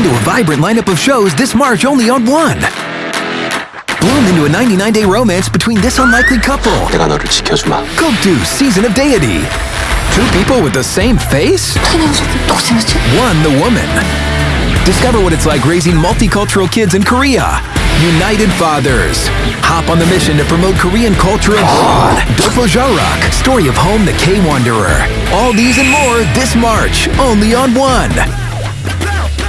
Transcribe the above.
into a vibrant lineup of shows this March only on One. Bloom into a 99-day romance between this unlikely couple. 내가 너를 지켜주마. Season of Deity. Two people with the same face? One, the woman. Discover what it's like raising multicultural kids in Korea. United Fathers. Hop on the mission to promote Korean culture abroad. Dopo Jarok, story of home the K-Wanderer. All these and more this March, only on One.